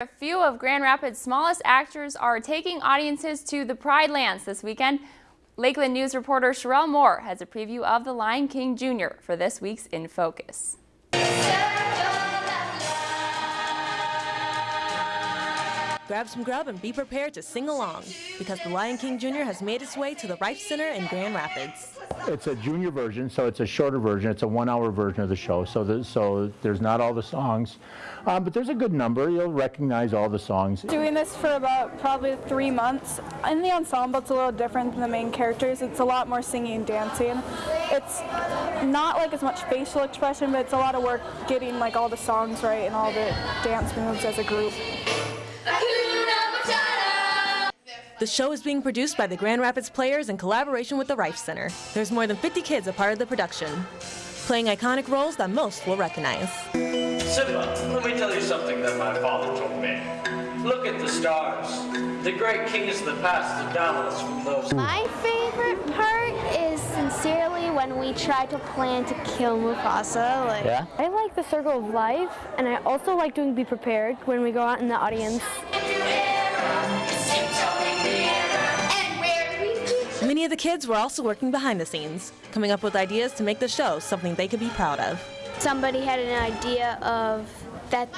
A few of Grand Rapids' smallest actors are taking audiences to the Pride Lands this weekend. Lakeland News reporter Sherelle Moore has a preview of The Lion King Jr. for this week's In Focus. Grab some grub and be prepared to sing along because The Lion King Jr. has made its way to the Reif Center in Grand Rapids. It's a junior version, so it's a shorter version. It's a one-hour version of the show, so the, so there's not all the songs, um, but there's a good number. You'll recognize all the songs. Doing this for about probably three months. In the ensemble, it's a little different than the main characters. It's a lot more singing and dancing. It's not like as much facial expression, but it's a lot of work getting like all the songs right and all the dance moves as a group. The show is being produced by the Grand Rapids Players in collaboration with the Reif Center. There's more than 50 kids a part of the production, playing iconic roles that most will recognize. Simba, let me tell you something that my father told me. Look at the stars. The great kings of the past have down us from those. My favorite part is sincerely when we try to plan to kill Mufasa. Like, Yeah? I like the circle of life, and I also like doing Be Prepared when we go out in the audience. Kids were also working behind the scenes, coming up with ideas to make the show something they could be proud of. somebody had an idea of that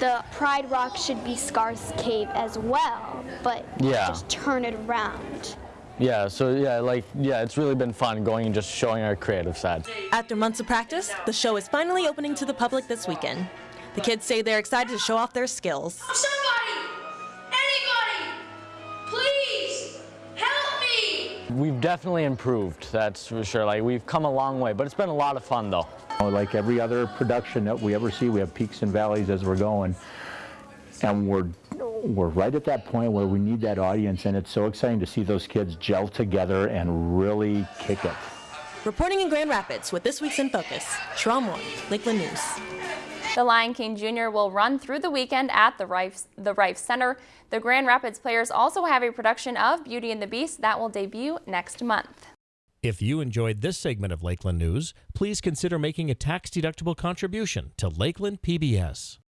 the Pride Rock should be Scar's cave as well, but Yeah. just turn it around. Yeah, so yeah, like, yeah, it's really been fun going and just showing our creative side. After months of practice, the show is finally opening to the public this weekend. The kids say they're excited to show off their skills. We've definitely improved, that's for sure. Like, we've come a long way, but it's been a lot of fun, though. Like every other production that we ever see, we have peaks and valleys as we're going. And we're, we're right at that point where we need that audience, and it's so exciting to see those kids gel together and really kick it. Reporting in Grand Rapids with this week's In Focus, Sherelle Moore, Lakeland News. The Lion King Jr. will run through the weekend at the Reif, the Reif Center. The Grand Rapids players also have a production of Beauty and the Beast that will debut next month. If you enjoyed this segment of Lakeland News, please consider making a tax-deductible contribution to Lakeland PBS.